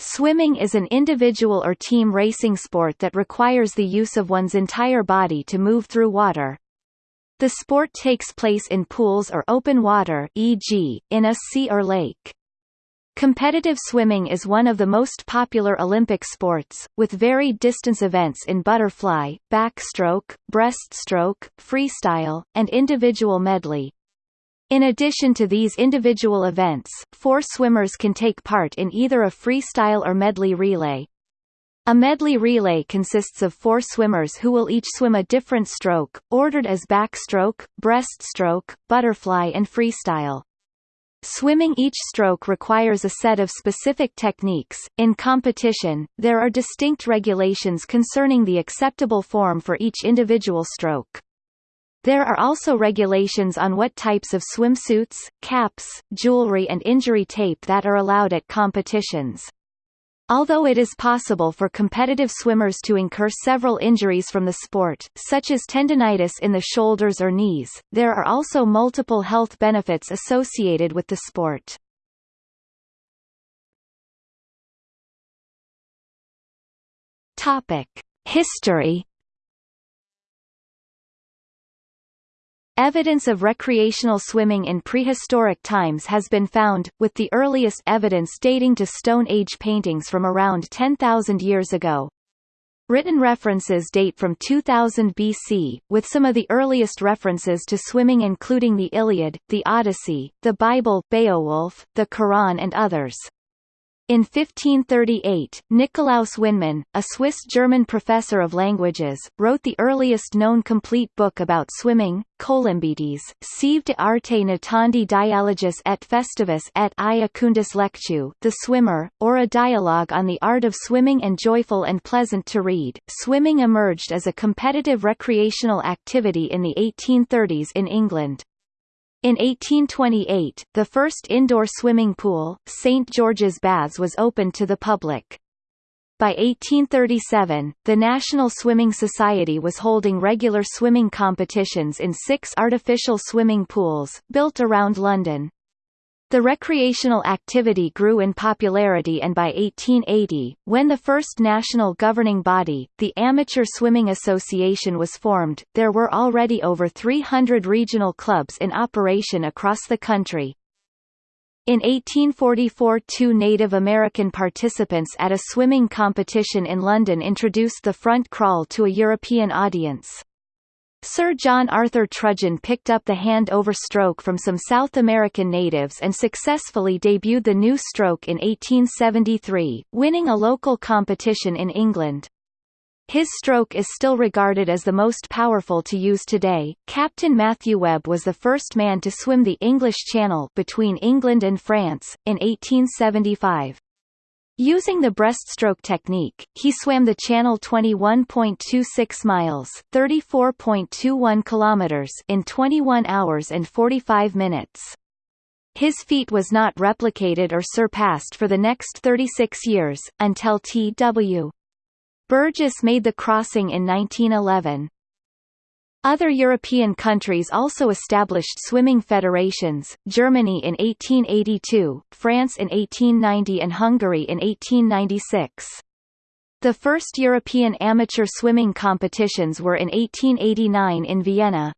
Swimming is an individual or team racing sport that requires the use of one's entire body to move through water. The sport takes place in pools or open water e.g., in a sea or lake. Competitive swimming is one of the most popular Olympic sports, with varied distance events in butterfly, backstroke, breaststroke, freestyle, and individual medley. In addition to these individual events, four swimmers can take part in either a freestyle or medley relay. A medley relay consists of four swimmers who will each swim a different stroke, ordered as backstroke, breaststroke, butterfly and freestyle. Swimming each stroke requires a set of specific techniques. In competition, there are distinct regulations concerning the acceptable form for each individual stroke. There are also regulations on what types of swimsuits, caps, jewelry and injury tape that are allowed at competitions. Although it is possible for competitive swimmers to incur several injuries from the sport, such as tendonitis in the shoulders or knees, there are also multiple health benefits associated with the sport. History Evidence of recreational swimming in prehistoric times has been found, with the earliest evidence dating to Stone Age paintings from around 10,000 years ago. Written references date from 2000 BC, with some of the earliest references to swimming including the Iliad, the Odyssey, the Bible, Beowulf, the Quran and others. In 1538, Nikolaus Wynmann, a Swiss-German professor of languages, wrote the earliest known complete book about swimming, Colymbetes, sive de arte natandi dialogus et festivus et iacundus lectu, The Swimmer, or a dialogue on the art of swimming and joyful and pleasant to read. Swimming emerged as a competitive recreational activity in the 1830s in England. In 1828, the first indoor swimming pool, St. George's Baths was opened to the public. By 1837, the National Swimming Society was holding regular swimming competitions in six artificial swimming pools, built around London. The recreational activity grew in popularity and by 1880, when the first national governing body, the Amateur Swimming Association was formed, there were already over 300 regional clubs in operation across the country. In 1844 two Native American participants at a swimming competition in London introduced the front crawl to a European audience. Sir John Arthur Trudgen picked up the hand-over stroke from some South American natives and successfully debuted the new stroke in 1873, winning a local competition in England. His stroke is still regarded as the most powerful to use today. Captain Matthew Webb was the first man to swim the English Channel between England and France, in 1875. Using the breaststroke technique, he swam the channel 21.26 miles, 34.21 kilometers in 21 hours and 45 minutes. His feat was not replicated or surpassed for the next 36 years, until T.W. Burgess made the crossing in 1911. Other European countries also established swimming federations, Germany in 1882, France in 1890 and Hungary in 1896. The first European amateur swimming competitions were in 1889 in Vienna.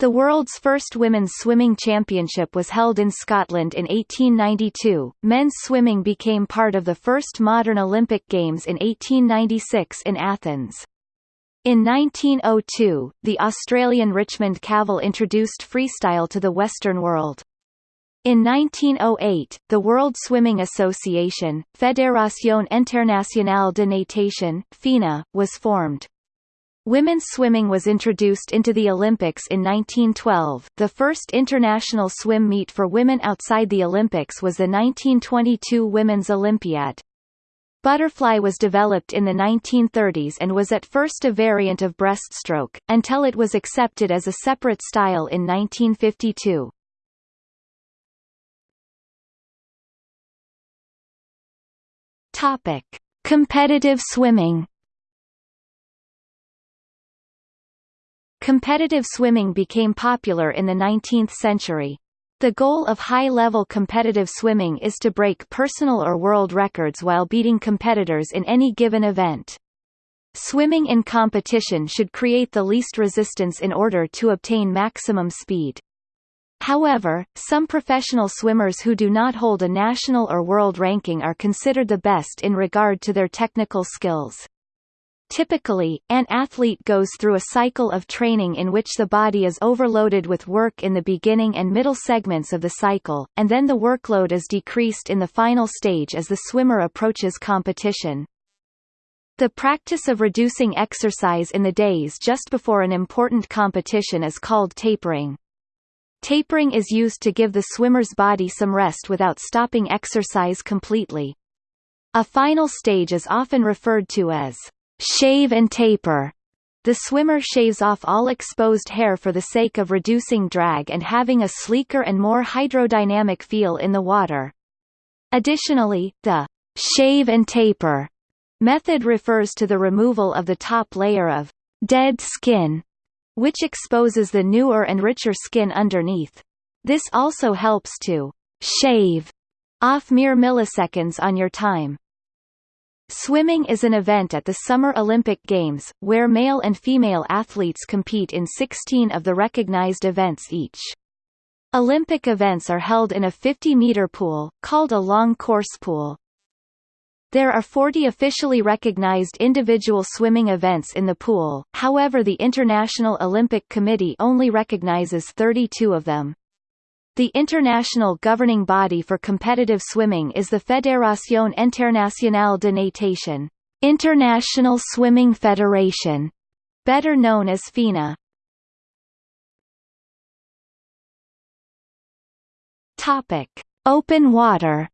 The world's first women's swimming championship was held in Scotland in 1892. Men's swimming became part of the first modern Olympic Games in 1896 in Athens. In 1902, the Australian Richmond Cavill introduced freestyle to the Western world. In 1908, the World Swimming Association, Fédération Internationale de Natation FINA, was formed. Women's swimming was introduced into the Olympics in 1912. The first international swim meet for women outside the Olympics was the 1922 Women's Olympiad. Butterfly was developed in the 1930s and was at first a variant of breaststroke, until it was accepted as a separate style in 1952. Topic: Competitive swimming. Competitive swimming became popular in the 19th century. The goal of high-level competitive swimming is to break personal or world records while beating competitors in any given event. Swimming in competition should create the least resistance in order to obtain maximum speed. However, some professional swimmers who do not hold a national or world ranking are considered the best in regard to their technical skills. Typically, an athlete goes through a cycle of training in which the body is overloaded with work in the beginning and middle segments of the cycle, and then the workload is decreased in the final stage as the swimmer approaches competition. The practice of reducing exercise in the days just before an important competition is called tapering. Tapering is used to give the swimmer's body some rest without stopping exercise completely. A final stage is often referred to as shave and taper. The swimmer shaves off all exposed hair for the sake of reducing drag and having a sleeker and more hydrodynamic feel in the water. Additionally, the shave and taper method refers to the removal of the top layer of dead skin which exposes the newer and richer skin underneath. This also helps to shave off mere milliseconds on your time. Swimming is an event at the Summer Olympic Games, where male and female athletes compete in 16 of the recognized events each. Olympic events are held in a 50-meter pool, called a long course pool. There are 40 officially recognized individual swimming events in the pool, however the International Olympic Committee only recognizes 32 of them. The international governing body for competitive swimming is the Fédération Internationale de Natation International Swimming Federation, better known as FINA. Topic: Open water.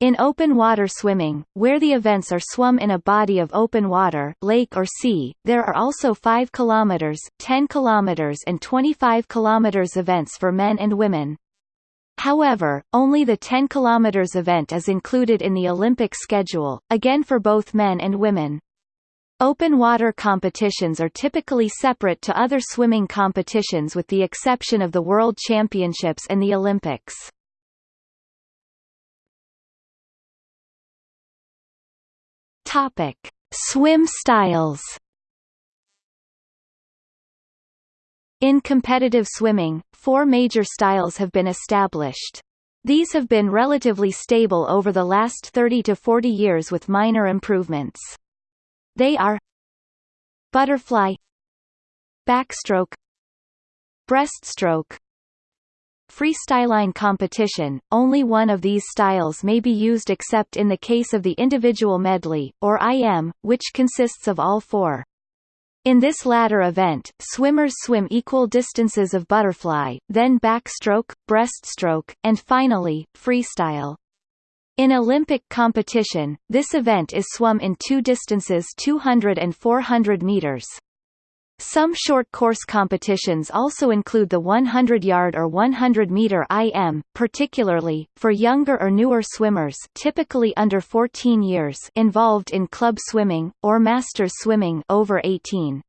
In open water swimming, where the events are swum in a body of open water lake or sea, there are also 5 km, 10 km and 25 km events for men and women. However, only the 10 km event is included in the Olympic schedule, again for both men and women. Open water competitions are typically separate to other swimming competitions with the exception of the World Championships and the Olympics. Topic: Swim styles. In competitive swimming, four major styles have been established. These have been relatively stable over the last 30 to 40 years with minor improvements. They are Butterfly Backstroke Breaststroke freestyline competition, only one of these styles may be used except in the case of the individual medley, or IM, which consists of all four. In this latter event, swimmers swim equal distances of butterfly, then backstroke, breaststroke, and finally, freestyle. In Olympic competition, this event is swum in two distances 200 and 400 meters. Some short course competitions also include the 100-yard or 100-meter IM, particularly, for younger or newer swimmers typically under 14 years involved in club swimming, or masters swimming over 18.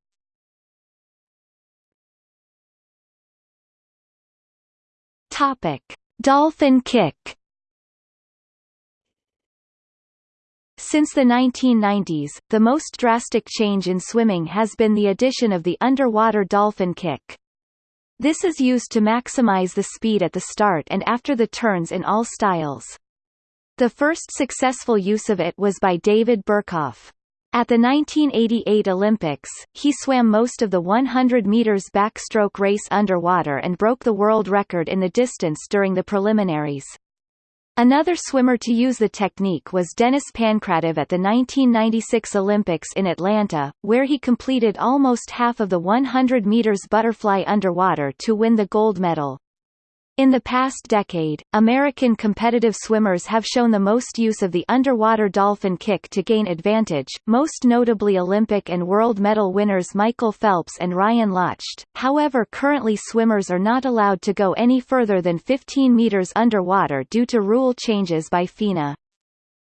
Topic. Dolphin kick Since the 1990s, the most drastic change in swimming has been the addition of the underwater dolphin kick. This is used to maximize the speed at the start and after the turns in all styles. The first successful use of it was by David Berkoff. At the 1988 Olympics, he swam most of the 100 meters backstroke race underwater and broke the world record in the distance during the preliminaries. Another swimmer to use the technique was Denis Pankratov at the 1996 Olympics in Atlanta, where he completed almost half of the 100 meters butterfly underwater to win the gold medal. In the past decade, American competitive swimmers have shown the most use of the underwater dolphin kick to gain advantage, most notably Olympic and world medal winners Michael Phelps and Ryan Lochte. However currently swimmers are not allowed to go any further than 15 meters underwater due to rule changes by FINA.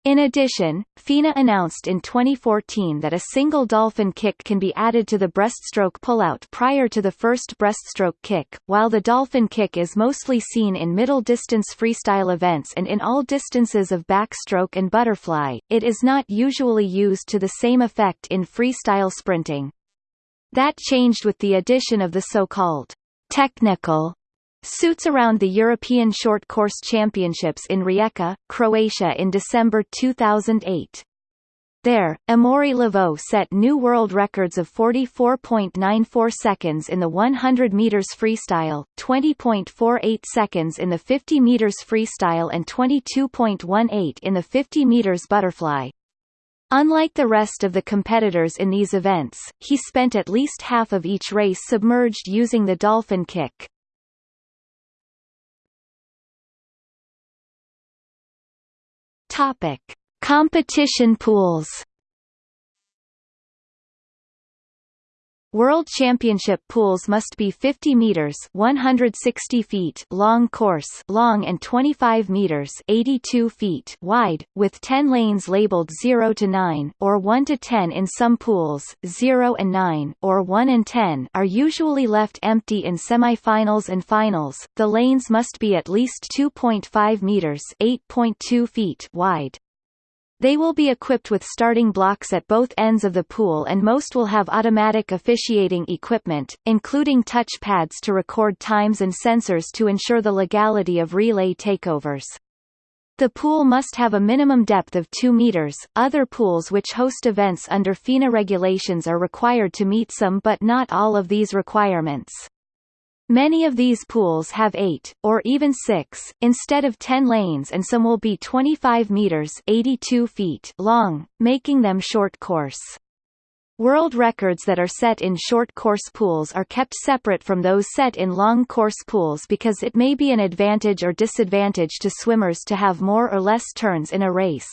In addition, FINA announced in 2014 that a single dolphin kick can be added to the breaststroke pullout prior to the first breaststroke kick. While the dolphin kick is mostly seen in middle distance freestyle events and in all distances of backstroke and butterfly, it is not usually used to the same effect in freestyle sprinting. That changed with the addition of the so-called technical Suits around the European Short Course Championships in Rijeka, Croatia in December 2008. There, Amaury Leveaux set new world records of 44.94 seconds in the 100 meters freestyle, 20.48 seconds in the 50 meters freestyle and 22.18 in the 50 meters butterfly. Unlike the rest of the competitors in these events, he spent at least half of each race submerged using the dolphin kick. Topic: Competition pools. World Championship pools must be 50 meters (160 feet) long course, long and 25 meters (82 feet) wide, with 10 lanes labeled 0 to 9 or 1 to 10 in some pools. 0 and 9 or 1 and 10 are usually left empty in semifinals and finals. The lanes must be at least 2.5 meters (8.2 feet) wide. They will be equipped with starting blocks at both ends of the pool and most will have automatic officiating equipment, including touch pads to record times and sensors to ensure the legality of relay takeovers. The pool must have a minimum depth of 2 meters. Other pools which host events under FINA regulations are required to meet some but not all of these requirements. Many of these pools have 8, or even 6, instead of 10 lanes and some will be 25 meters 82 feet long, making them short course. World records that are set in short course pools are kept separate from those set in long course pools because it may be an advantage or disadvantage to swimmers to have more or less turns in a race.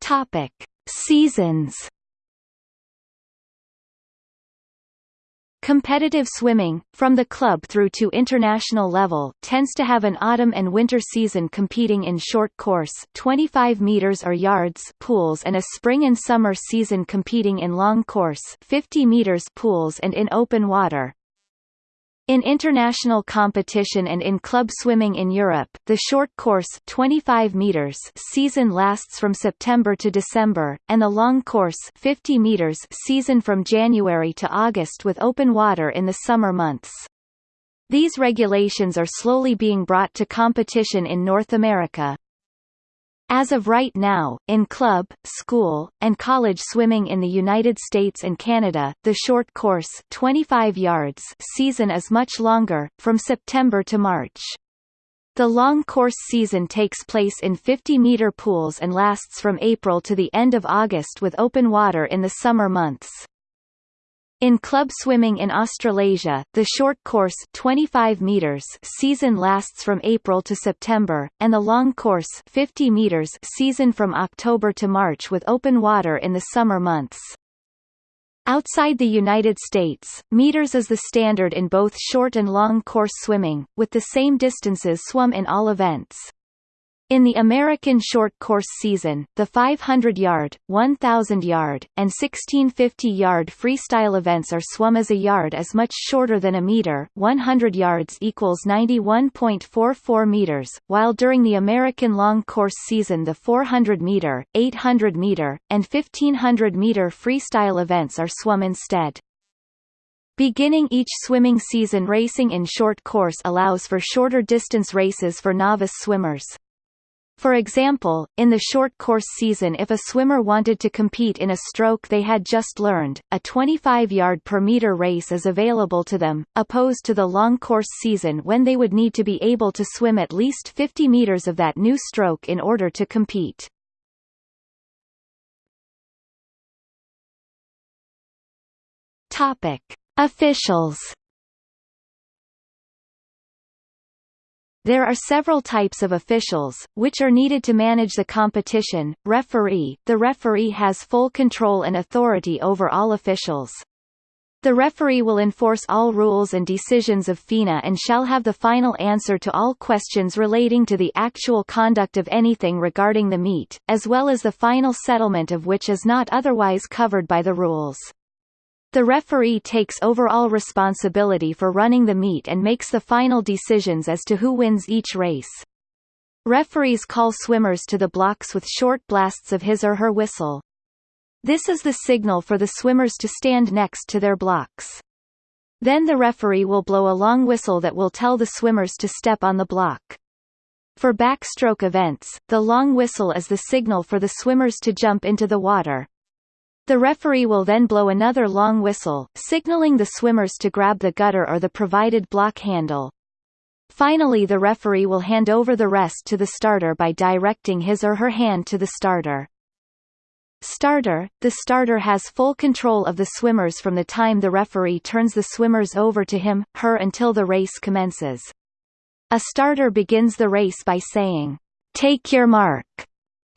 Topic: Seasons Competitive swimming, from the club through to international level, tends to have an autumn and winter season competing in short course 25 meters or yards pools and a spring and summer season competing in long course 50 meters pools and in open water. In international competition and in club swimming in Europe, the short course 25 meters season lasts from September to December, and the long course 50 meters season from January to August with open water in the summer months. These regulations are slowly being brought to competition in North America, as of right now, in club, school, and college swimming in the United States and Canada, the short course 25 yards season is much longer, from September to March. The long course season takes place in 50-meter pools and lasts from April to the end of August with open water in the summer months. In club swimming in Australasia, the short course 25 meters season lasts from April to September, and the long course 50 meters season from October to March with open water in the summer months. Outside the United States, meters is the standard in both short and long course swimming, with the same distances swum in all events. In the American short course season, the 500-yard, 1,000-yard, and 1650-yard freestyle events are swum as a yard is much shorter than a meter 100 yards equals 91.44 meters, while during the American long course season the 400-meter, 800-meter, and 1500-meter freestyle events are swum instead. Beginning each swimming season racing in short course allows for shorter distance races for novice swimmers. For example, in the short course season if a swimmer wanted to compete in a stroke they had just learned, a 25 yard per meter race is available to them, opposed to the long course season when they would need to be able to swim at least 50 meters of that new stroke in order to compete. Topic: Officials There are several types of officials, which are needed to manage the competition. Referee – The referee has full control and authority over all officials. The referee will enforce all rules and decisions of FINA and shall have the final answer to all questions relating to the actual conduct of anything regarding the meet, as well as the final settlement of which is not otherwise covered by the rules. The referee takes overall responsibility for running the meet and makes the final decisions as to who wins each race. Referees call swimmers to the blocks with short blasts of his or her whistle. This is the signal for the swimmers to stand next to their blocks. Then the referee will blow a long whistle that will tell the swimmers to step on the block. For backstroke events, the long whistle is the signal for the swimmers to jump into the water. The referee will then blow another long whistle, signaling the swimmers to grab the gutter or the provided block handle. Finally the referee will hand over the rest to the starter by directing his or her hand to the starter. Starter – The starter has full control of the swimmers from the time the referee turns the swimmers over to him, her until the race commences. A starter begins the race by saying, "'Take your mark'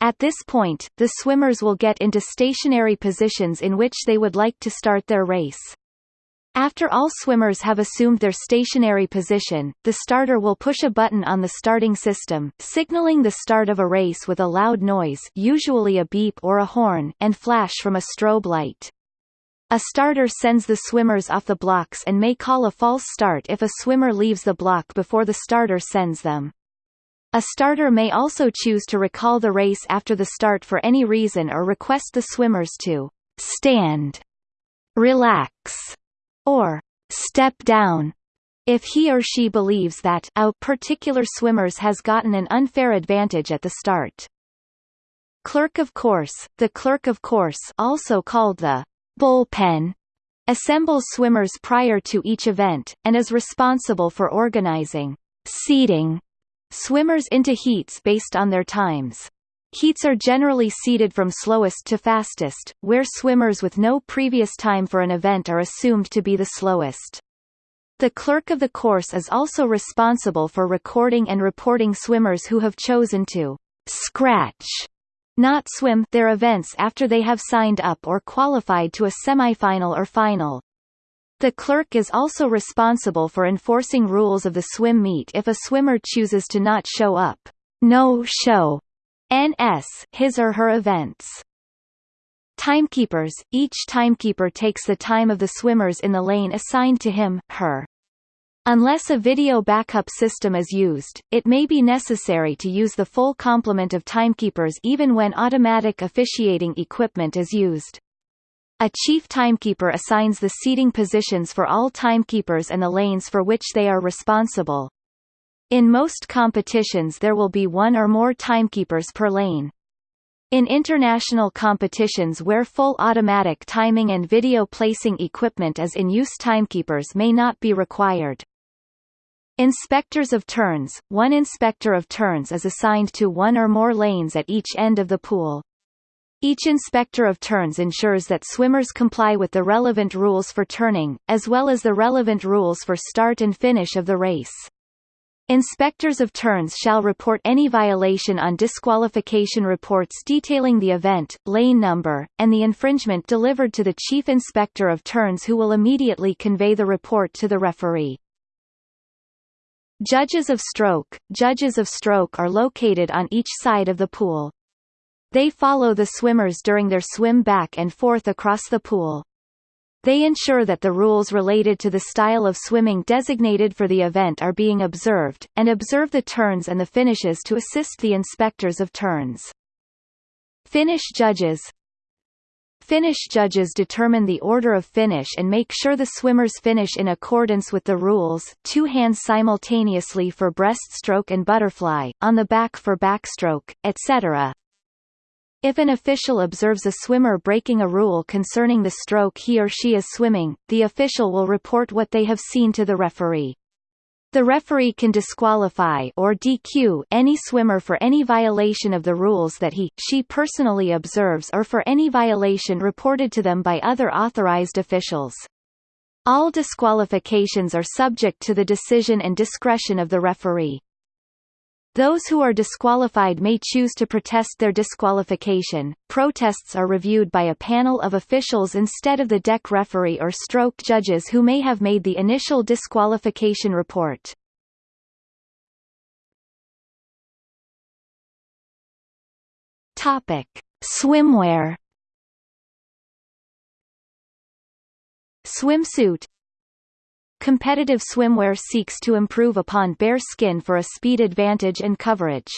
At this point, the swimmers will get into stationary positions in which they would like to start their race. After all swimmers have assumed their stationary position, the starter will push a button on the starting system, signaling the start of a race with a loud noise usually a beep or a horn and flash from a strobe light. A starter sends the swimmers off the blocks and may call a false start if a swimmer leaves the block before the starter sends them. A starter may also choose to recall the race after the start for any reason or request the swimmers to stand, relax, or step down if he or she believes that a particular swimmers has gotten an unfair advantage at the start. Clerk of course The clerk of course also called the bullpen assembles swimmers prior to each event, and is responsible for organizing seeding swimmers into heats based on their times. Heats are generally seeded from slowest to fastest, where swimmers with no previous time for an event are assumed to be the slowest. The clerk of the course is also responsible for recording and reporting swimmers who have chosen to scratch not swim their events after they have signed up or qualified to a semifinal or final. The clerk is also responsible for enforcing rules of the swim meet if a swimmer chooses to not show up. No show NS his or her events. Timekeepers – Each timekeeper takes the time of the swimmers in the lane assigned to him, her. Unless a video backup system is used, it may be necessary to use the full complement of timekeepers even when automatic officiating equipment is used. A chief timekeeper assigns the seating positions for all timekeepers and the lanes for which they are responsible. In most competitions there will be one or more timekeepers per lane. In international competitions where full automatic timing and video placing equipment is in use timekeepers may not be required. Inspectors of turns – One inspector of turns is assigned to one or more lanes at each end of the pool. Each inspector of turns ensures that swimmers comply with the relevant rules for turning, as well as the relevant rules for start and finish of the race. Inspectors of turns shall report any violation on disqualification reports detailing the event, lane number, and the infringement delivered to the Chief Inspector of Turns who will immediately convey the report to the referee. Judges of stroke Judges of stroke are located on each side of the pool. They follow the swimmers during their swim back and forth across the pool. They ensure that the rules related to the style of swimming designated for the event are being observed, and observe the turns and the finishes to assist the inspectors of turns. Finish judges Finish judges determine the order of finish and make sure the swimmers finish in accordance with the rules two hands simultaneously for breaststroke and butterfly, on the back for backstroke, etc. If an official observes a swimmer breaking a rule concerning the stroke he or she is swimming, the official will report what they have seen to the referee. The referee can disqualify or DQ any swimmer for any violation of the rules that he, she personally observes or for any violation reported to them by other authorized officials. All disqualifications are subject to the decision and discretion of the referee. Those who are disqualified may choose to protest their disqualification. Protests are reviewed by a panel of officials instead of the deck referee or stroke judges who may have made the initial disqualification report. Topic: Swimwear. Swimsuit Competitive swimwear seeks to improve upon bare skin for a speed advantage and coverage.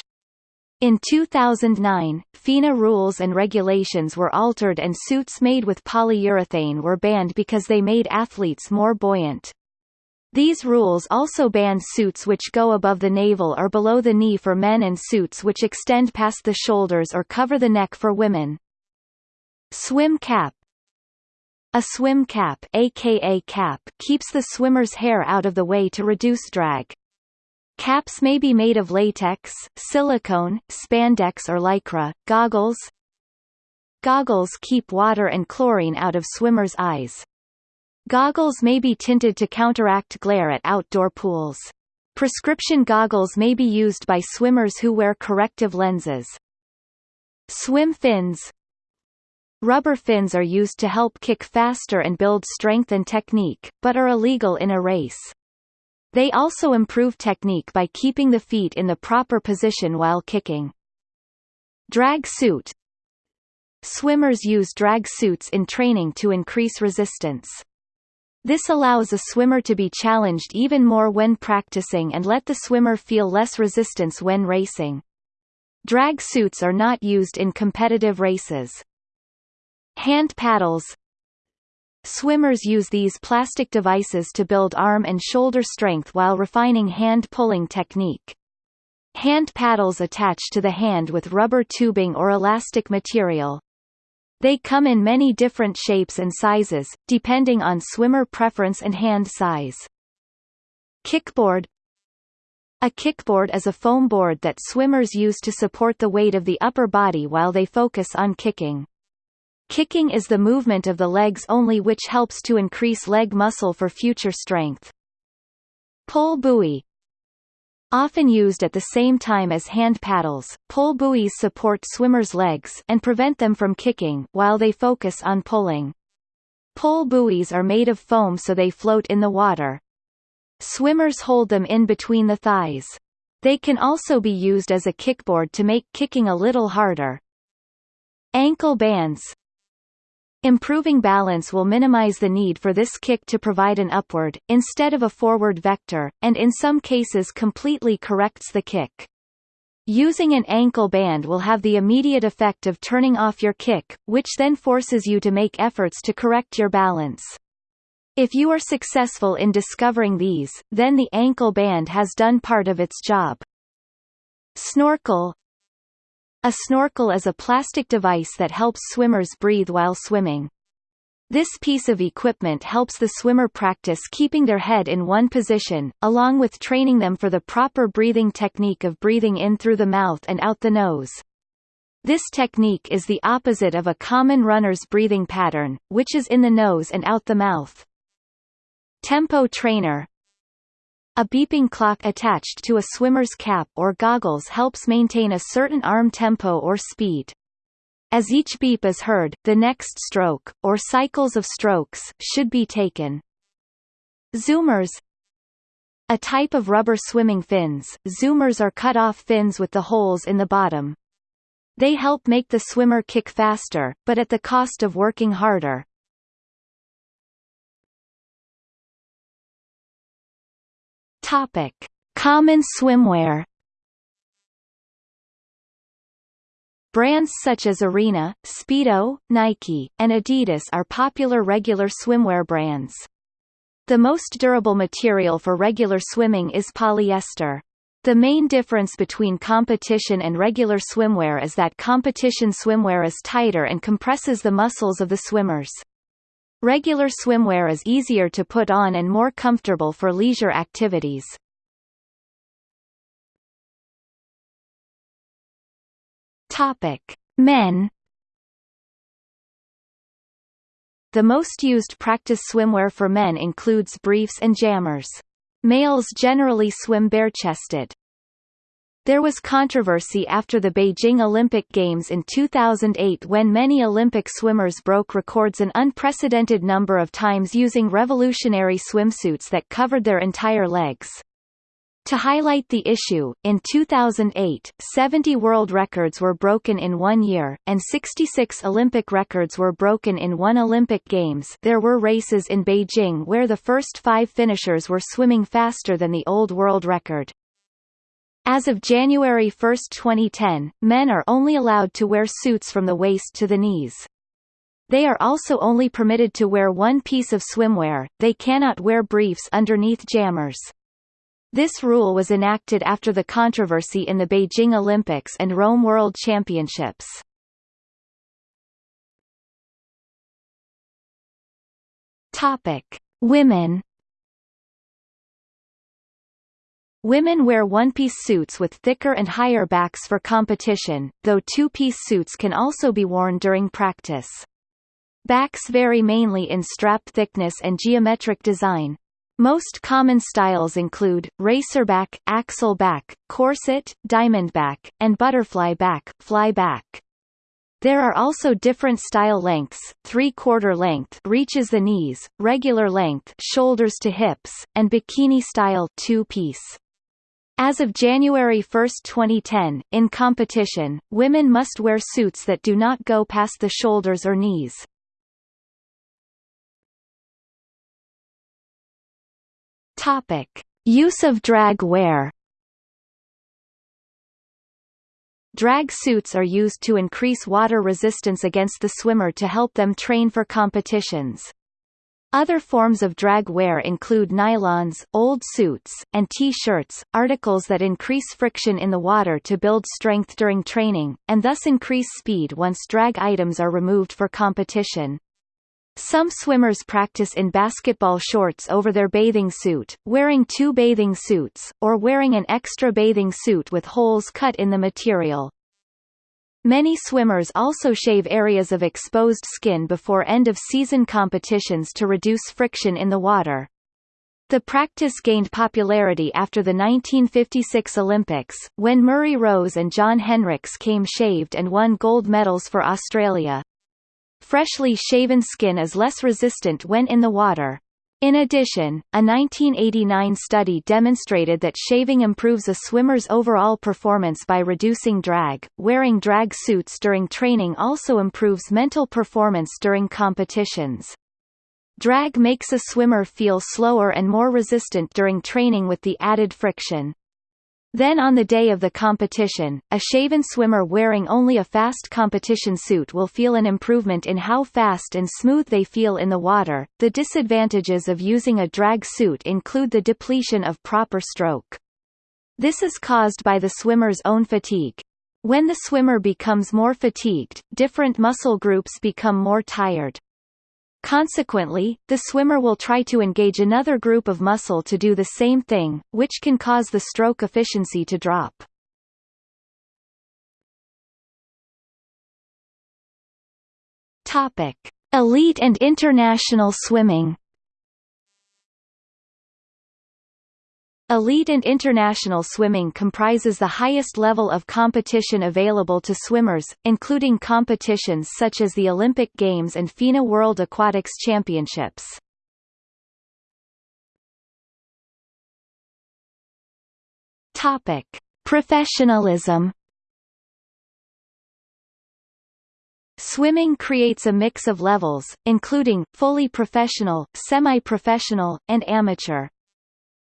In 2009, FINA rules and regulations were altered and suits made with polyurethane were banned because they made athletes more buoyant. These rules also banned suits which go above the navel or below the knee for men and suits which extend past the shoulders or cover the neck for women. Swim cap a swim cap, aka cap keeps the swimmer's hair out of the way to reduce drag. Caps may be made of latex, silicone, spandex or lycra. Goggles Goggles keep water and chlorine out of swimmers' eyes. Goggles may be tinted to counteract glare at outdoor pools. Prescription goggles may be used by swimmers who wear corrective lenses. Swim fins Rubber fins are used to help kick faster and build strength and technique, but are illegal in a race. They also improve technique by keeping the feet in the proper position while kicking. Drag suit Swimmers use drag suits in training to increase resistance. This allows a swimmer to be challenged even more when practicing and let the swimmer feel less resistance when racing. Drag suits are not used in competitive races. Hand paddles Swimmers use these plastic devices to build arm and shoulder strength while refining hand-pulling technique. Hand paddles attach to the hand with rubber tubing or elastic material. They come in many different shapes and sizes, depending on swimmer preference and hand size. Kickboard A kickboard is a foam board that swimmers use to support the weight of the upper body while they focus on kicking. Kicking is the movement of the legs only which helps to increase leg muscle for future strength. Pull buoy Often used at the same time as hand paddles, pull buoys support swimmers' legs and prevent them from kicking while they focus on pulling. Pull buoys are made of foam so they float in the water. Swimmers hold them in between the thighs. They can also be used as a kickboard to make kicking a little harder. Ankle bands Improving balance will minimize the need for this kick to provide an upward, instead of a forward vector, and in some cases completely corrects the kick. Using an ankle band will have the immediate effect of turning off your kick, which then forces you to make efforts to correct your balance. If you are successful in discovering these, then the ankle band has done part of its job. Snorkel a snorkel is a plastic device that helps swimmers breathe while swimming. This piece of equipment helps the swimmer practice keeping their head in one position, along with training them for the proper breathing technique of breathing in through the mouth and out the nose. This technique is the opposite of a common runner's breathing pattern, which is in the nose and out the mouth. Tempo trainer a beeping clock attached to a swimmer's cap or goggles helps maintain a certain arm tempo or speed. As each beep is heard, the next stroke, or cycles of strokes, should be taken. Zoomers A type of rubber swimming fins, zoomers are cut-off fins with the holes in the bottom. They help make the swimmer kick faster, but at the cost of working harder. Topic: Common swimwear. Brands such as Arena, Speedo, Nike, and Adidas are popular regular swimwear brands. The most durable material for regular swimming is polyester. The main difference between competition and regular swimwear is that competition swimwear is tighter and compresses the muscles of the swimmers. Regular swimwear is easier to put on and more comfortable for leisure activities. Topic: Men The most used practice swimwear for men includes briefs and jammers. Males generally swim bare-chested. There was controversy after the Beijing Olympic Games in 2008 when many Olympic swimmers broke records an unprecedented number of times using revolutionary swimsuits that covered their entire legs. To highlight the issue, in 2008, 70 world records were broken in one year, and 66 Olympic records were broken in one Olympic Games there were races in Beijing where the first five finishers were swimming faster than the old world record. As of January 1, 2010, men are only allowed to wear suits from the waist to the knees. They are also only permitted to wear one piece of swimwear, they cannot wear briefs underneath jammers. This rule was enacted after the controversy in the Beijing Olympics and Rome World Championships. Topic: Women Women wear one-piece suits with thicker and higher backs for competition, though two-piece suits can also be worn during practice. Backs vary mainly in strap thickness and geometric design. Most common styles include, racerback, axel back, corset, diamond back, and butterfly back, fly back. There are also different style lengths, three-quarter length reaches the knees, regular length shoulders to hips, and bikini style two-piece. As of January 1, 2010, in competition, women must wear suits that do not go past the shoulders or knees. Topic: Use of drag wear. Drag suits are used to increase water resistance against the swimmer to help them train for competitions. Other forms of drag wear include nylons, old suits, and T-shirts, articles that increase friction in the water to build strength during training, and thus increase speed once drag items are removed for competition. Some swimmers practice in basketball shorts over their bathing suit, wearing two bathing suits, or wearing an extra bathing suit with holes cut in the material. Many swimmers also shave areas of exposed skin before end-of-season competitions to reduce friction in the water. The practice gained popularity after the 1956 Olympics, when Murray Rose and Jon Henricks came shaved and won gold medals for Australia. Freshly shaven skin is less resistant when in the water. In addition, a 1989 study demonstrated that shaving improves a swimmer's overall performance by reducing drag. Wearing drag suits during training also improves mental performance during competitions. Drag makes a swimmer feel slower and more resistant during training with the added friction. Then on the day of the competition, a shaven swimmer wearing only a fast competition suit will feel an improvement in how fast and smooth they feel in the water. The disadvantages of using a drag suit include the depletion of proper stroke. This is caused by the swimmer's own fatigue. When the swimmer becomes more fatigued, different muscle groups become more tired. Consequently, the swimmer will try to engage another group of muscle to do the same thing, which can cause the stroke efficiency to drop. Topic: Elite and international swimming. Elite and international swimming comprises the highest level of competition available to swimmers, including competitions such as the Olympic Games and FINA World Aquatics Championships. Topic: Professionalism. Swimming creates a mix of levels, including, fully professional, semi-professional, and amateur.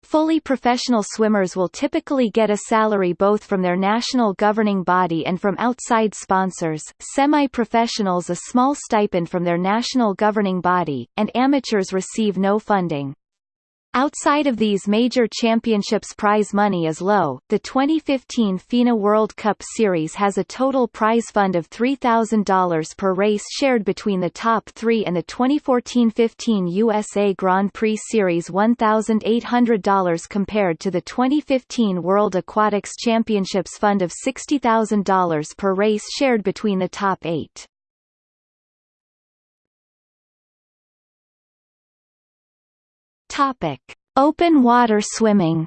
Fully professional swimmers will typically get a salary both from their national governing body and from outside sponsors, semi-professionals a small stipend from their national governing body, and amateurs receive no funding. Outside of these major championships prize money is low. The 2015 FINA World Cup Series has a total prize fund of $3,000 per race shared between the top three and the 2014-15 USA Grand Prix Series $1,800 compared to the 2015 World Aquatics Championships fund of $60,000 per race shared between the top eight. Topic: Open water swimming.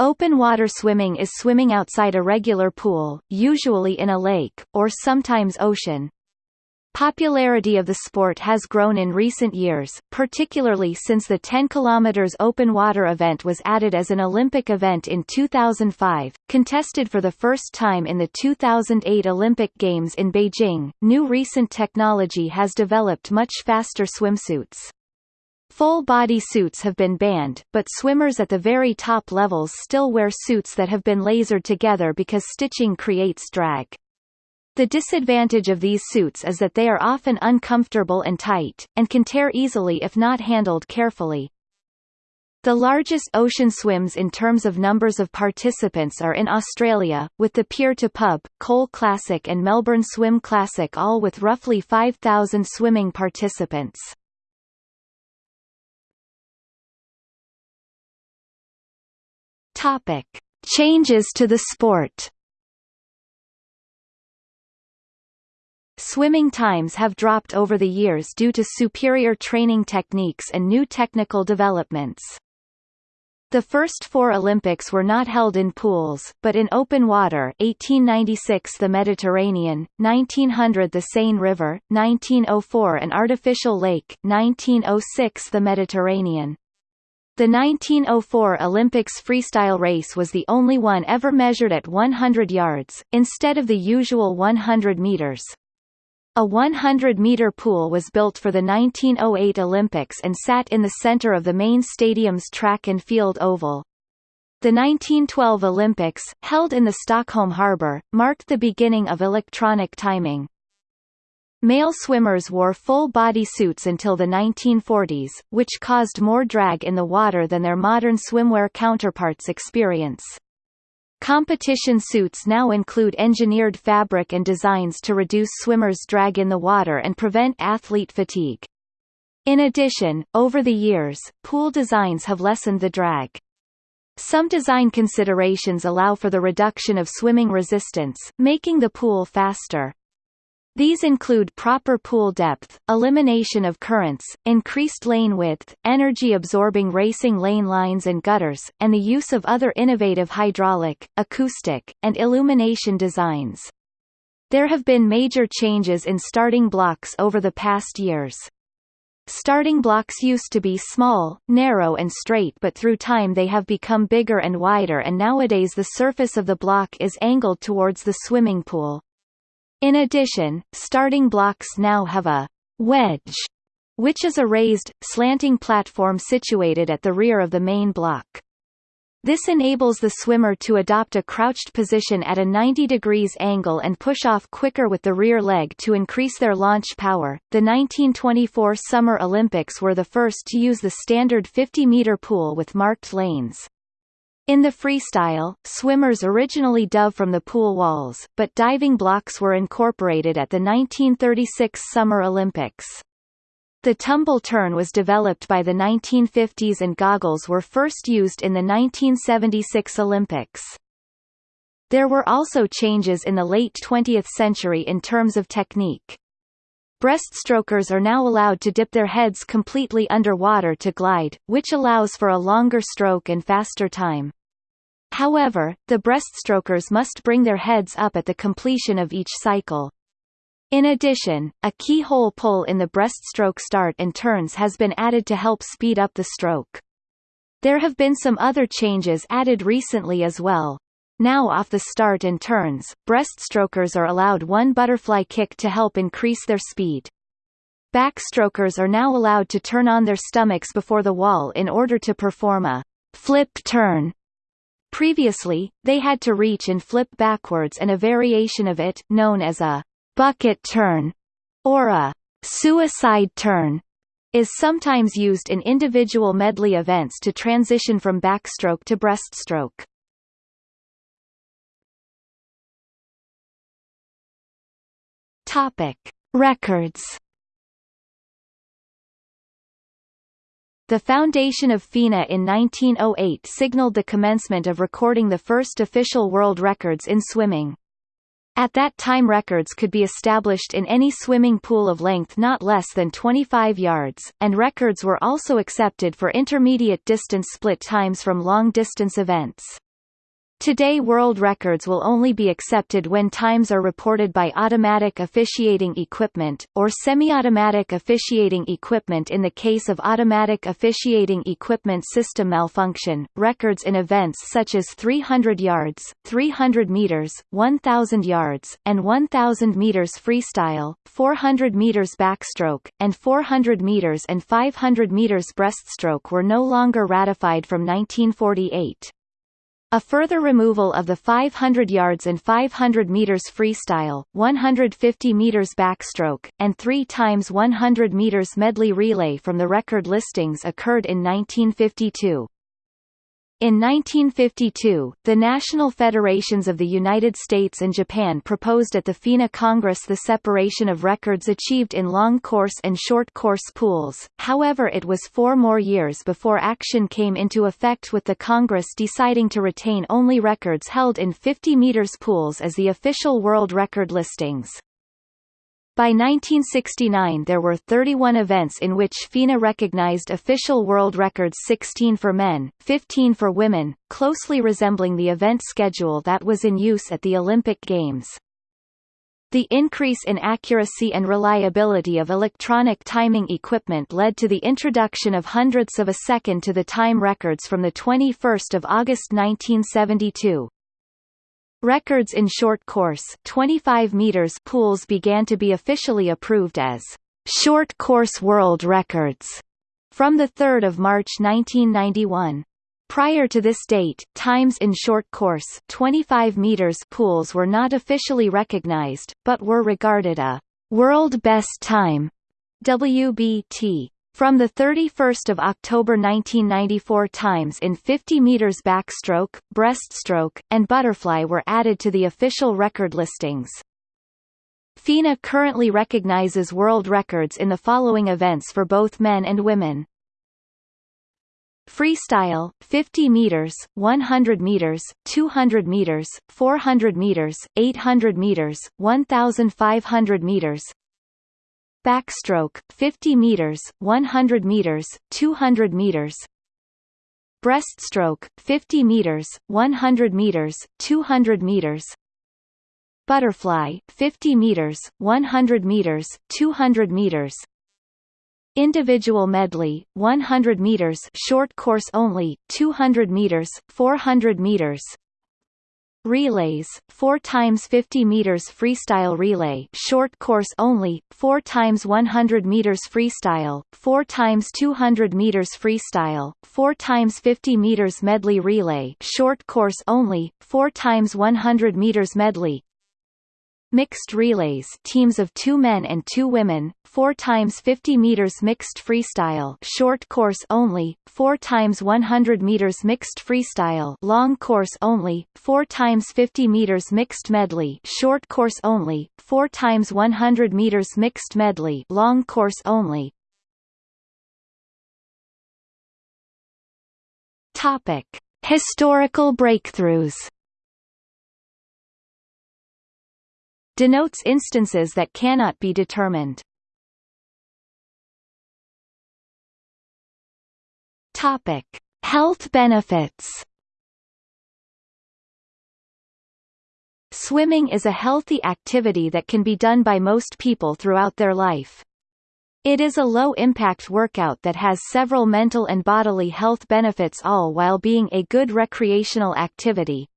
Open water swimming is swimming outside a regular pool, usually in a lake, or sometimes ocean. Popularity of the sport has grown in recent years, particularly since the 10 km open water event was added as an Olympic event in 2005, contested for the first time in the 2008 Olympic Games in Beijing. New recent technology has developed much faster swimsuits. Full-body suits have been banned, but swimmers at the very top levels still wear suits that have been lasered together because stitching creates drag. The disadvantage of these suits is that they are often uncomfortable and tight, and can tear easily if not handled carefully. The largest ocean swims in terms of numbers of participants are in Australia, with the Pier to Pub, Cole Classic and Melbourne Swim Classic all with roughly 5,000 swimming participants. Topic. Changes to the sport Swimming times have dropped over the years due to superior training techniques and new technical developments. The first four Olympics were not held in pools, but in open water 1896 the Mediterranean, 1900 the Seine River, 1904 an artificial lake, 1906 the Mediterranean. The 1904 Olympics freestyle race was the only one ever measured at 100 yards, instead of the usual 100 meters. A 100-meter pool was built for the 1908 Olympics and sat in the center of the main stadium's track and field oval. The 1912 Olympics, held in the Stockholm harbour, marked the beginning of electronic timing. Male swimmers wore full-body suits until the 1940s, which caused more drag in the water than their modern swimwear counterparts experience. Competition suits now include engineered fabric and designs to reduce swimmers' drag in the water and prevent athlete fatigue. In addition, over the years, pool designs have lessened the drag. Some design considerations allow for the reduction of swimming resistance, making the pool faster. These include proper pool depth, elimination of currents, increased lane width, energy-absorbing racing lane lines and gutters, and the use of other innovative hydraulic, acoustic, and illumination designs. There have been major changes in starting blocks over the past years. Starting blocks used to be small, narrow and straight but through time they have become bigger and wider and nowadays the surface of the block is angled towards the swimming pool. In addition, starting blocks now have a wedge, which is a raised, slanting platform situated at the rear of the main block. This enables the swimmer to adopt a crouched position at a 90 degrees angle and push off quicker with the rear leg to increase their launch power. The 1924 Summer Olympics were the first to use the standard 50 meter pool with marked lanes. In the freestyle, swimmers originally dove from the pool walls, but diving blocks were incorporated at the 1936 Summer Olympics. The tumble turn was developed by the 1950s and goggles were first used in the 1976 Olympics. There were also changes in the late 20th century in terms of technique. Breaststrokers are now allowed to dip their heads completely underwater to glide, which allows for a longer stroke and faster time. However, the breaststrokers must bring their heads up at the completion of each cycle. In addition, a keyhole pull in the breaststroke start and turns has been added to help speed up the stroke. There have been some other changes added recently as well. Now off the start and turns, breaststrokers are allowed one butterfly kick to help increase their speed. Backstrokers are now allowed to turn on their stomachs before the wall in order to perform a flip turn. Previously, they had to reach and flip backwards and a variation of it, known as a bucket turn or a suicide turn, is sometimes used in individual medley events to transition from backstroke to breaststroke. Topic: Records. The foundation of FINA in 1908 signaled the commencement of recording the first official world records in swimming. At that time records could be established in any swimming pool of length not less than 25 yards, and records were also accepted for intermediate distance split times from long-distance events. Today world records will only be accepted when times are reported by automatic officiating equipment, or semi-automatic officiating equipment in the case of automatic officiating equipment system malfunction. Records in events such as 300 yards, 300 meters, 1000 yards, and 1000 meters freestyle, 400 meters backstroke, and 400 meters and 500 meters breaststroke were no longer ratified from 1948. A further removal of the 500 yards and 500 meters freestyle, 150 meters backstroke, and 3 times 100 meters medley relay from the record listings occurred in 1952. In 1952, the National Federations of the United States and Japan proposed at the FINA Congress the separation of records achieved in long course and short course pools, however it was four more years before action came into effect with the Congress deciding to retain only records held in 50 meters pools as the official world record listings. By 1969 there were 31 events in which FINA recognized official world records 16 for men, 15 for women, closely resembling the event schedule that was in use at the Olympic Games. The increase in accuracy and reliability of electronic timing equipment led to the introduction of hundredths of a second to the time records from 21 August 1972. Records in short course 25 meters pools began to be officially approved as short course world records from 3 March 1991. Prior to this date, times in short course 25 meters pools were not officially recognized, but were regarded a world best time WBT from the 31 October 1994 times in 50 meters backstroke, breaststroke, and butterfly were added to the official record listings. FINA currently recognizes world records in the following events for both men and women. Freestyle 50 meters, 100 meters, 200 meters, 400 meters, 800 meters, 1500 meters, backstroke 50 meters 100 meters 200 meters. Breaststroke 50 meters 100 meters 200 meters. Butterfly 50 meters 100 meters 200 meters. Individual medley 100 meters short course only 200 meters 400 meters Relays, 4 times 50 meters freestyle relay, short course only, 4 times 100 meters freestyle, 4 times 200 meters freestyle, 4 times 50 meters medley relay, short course only, 4 times 100 meters medley, Mixed relays teams of two men and two women, 4 times 50 meters mixed freestyle short course only, 4 times 100 meters mixed freestyle long course only, 4 times 50 meters mixed medley short course only, 4 times 100 meters mixed medley long course only. Topic: Historical breakthroughs denotes instances that cannot be determined. Topic: Health benefits. Swimming is a healthy activity that can be done by most people throughout their life. It is a low-impact workout that has several mental and bodily health benefits all while being a good recreational activity.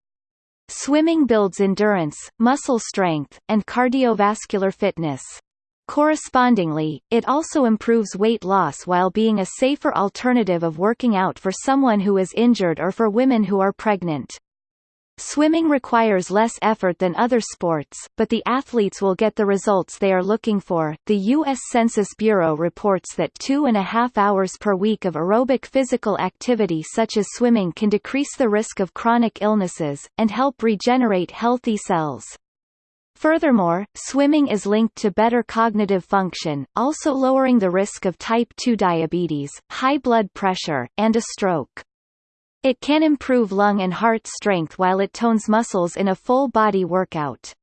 Swimming builds endurance, muscle strength, and cardiovascular fitness. Correspondingly, it also improves weight loss while being a safer alternative of working out for someone who is injured or for women who are pregnant. Swimming requires less effort than other sports, but the athletes will get the results they are looking for. The U.S. Census Bureau reports that two and a half hours per week of aerobic physical activity such as swimming can decrease the risk of chronic illnesses, and help regenerate healthy cells. Furthermore, swimming is linked to better cognitive function, also lowering the risk of type 2 diabetes, high blood pressure, and a stroke. It can improve lung and heart strength while it tones muscles in a full-body workout.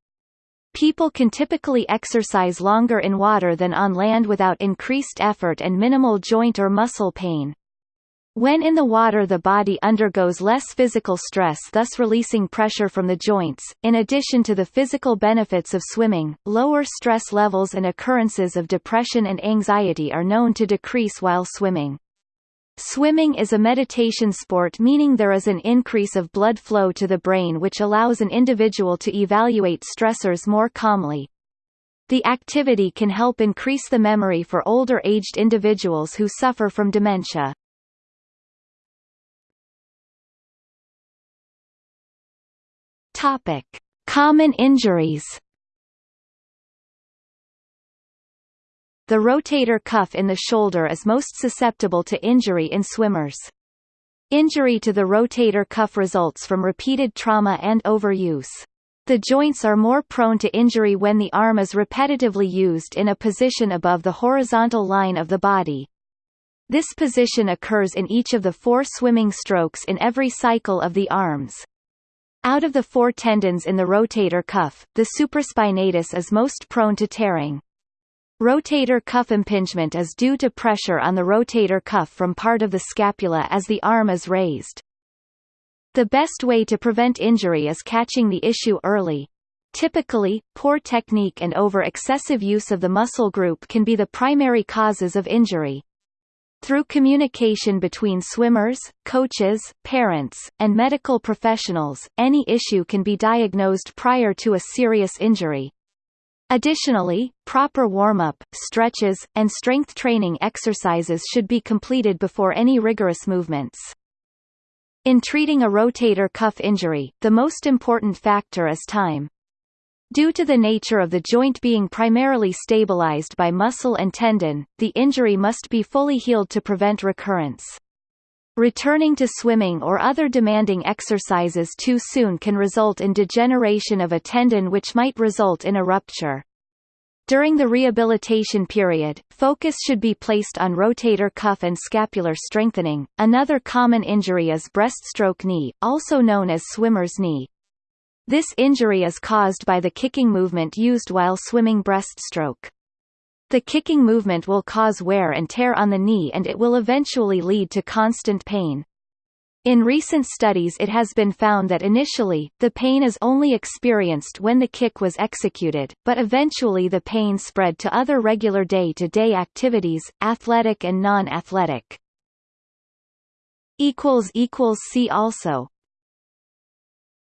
People can typically exercise longer in water than on land without increased effort and minimal joint or muscle pain. When in the water the body undergoes less physical stress thus releasing pressure from the joints. In addition to the physical benefits of swimming, lower stress levels and occurrences of depression and anxiety are known to decrease while swimming. Swimming is a meditation sport meaning there is an increase of blood flow to the brain which allows an individual to evaluate stressors more calmly. The activity can help increase the memory for older aged individuals who suffer from dementia. Topic: Common injuries. The rotator cuff in the shoulder is most susceptible to injury in swimmers. Injury to the rotator cuff results from repeated trauma and overuse. The joints are more prone to injury when the arm is repetitively used in a position above the horizontal line of the body. This position occurs in each of the four swimming strokes in every cycle of the arms. Out of the four tendons in the rotator cuff, the supraspinatus is most prone to tearing. Rotator cuff impingement is due to pressure on the rotator cuff from part of the scapula as the arm is raised. The best way to prevent injury is catching the issue early. Typically, poor technique and over-excessive use of the muscle group can be the primary causes of injury. Through communication between swimmers, coaches, parents, and medical professionals, any issue can be diagnosed prior to a serious injury. Additionally, proper warm-up, stretches, and strength training exercises should be completed before any rigorous movements. In treating a rotator cuff injury, the most important factor is time. Due to the nature of the joint being primarily stabilized by muscle and tendon, the injury must be fully healed to prevent recurrence. Returning to swimming or other demanding exercises too soon can result in degeneration of a tendon which might result in a rupture. During the rehabilitation period, focus should be placed on rotator cuff and scapular strengthening. Another common injury is breaststroke knee, also known as swimmer's knee. This injury is caused by the kicking movement used while swimming breaststroke. The kicking movement will cause wear and tear on the knee and it will eventually lead to constant pain. In recent studies it has been found that initially, the pain is only experienced when the kick was executed, but eventually the pain spread to other regular day-to-day -day activities, athletic and non-athletic. See also